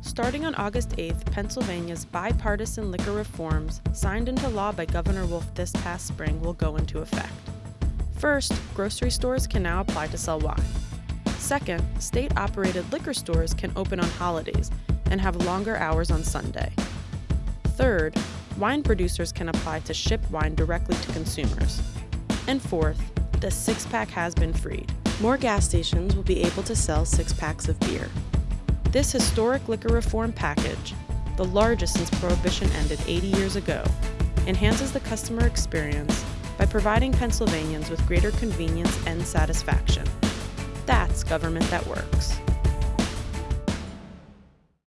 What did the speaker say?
Starting on August 8th, Pennsylvania's bipartisan liquor reforms, signed into law by Governor Wolf this past spring, will go into effect. First, grocery stores can now apply to sell wine. Second, state operated liquor stores can open on holidays and have longer hours on Sunday. Third, wine producers can apply to ship wine directly to consumers. And fourth, the six pack has been freed. More gas stations will be able to sell six packs of beer. This historic liquor reform package, the largest since Prohibition ended 80 years ago, enhances the customer experience by providing Pennsylvanians with greater convenience and satisfaction. That's government that works.